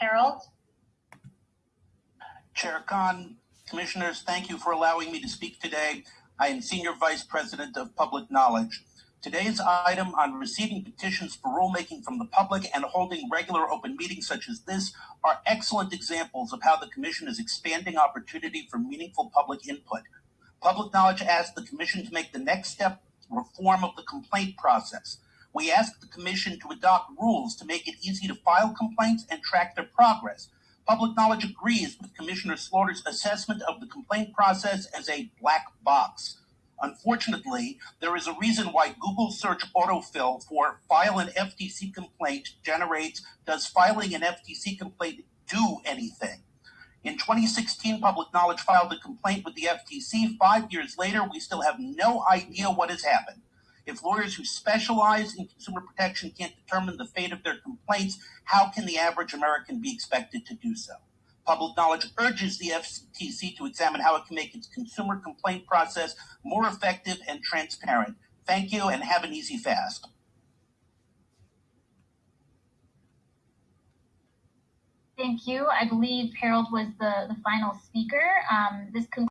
Harold? Chair Khan, Commissioners, thank you for allowing me to speak today. I am Senior Vice President of Public Knowledge. Today's item on receiving petitions for rulemaking from the public and holding regular open meetings such as this are excellent examples of how the Commission is expanding opportunity for meaningful public input. Public Knowledge asked the Commission to make the next step reform of the complaint process. We asked the Commission to adopt rules to make it easy to file complaints and track their progress. Public Knowledge agrees with Commissioner Slaughter's assessment of the complaint process as a black box. Unfortunately, there is a reason why Google search autofill for file an FTC complaint generates does filing an FTC complaint do anything? In 2016, Public Knowledge filed a complaint with the FTC. Five years later, we still have no idea what has happened. If lawyers who specialize in consumer protection can't determine the fate of their complaints, how can the average American be expected to do so? Public Knowledge urges the FTC to examine how it can make its consumer complaint process more effective and transparent. Thank you and have an easy fast. Thank you. I believe Harold was the, the final speaker. Um, this concludes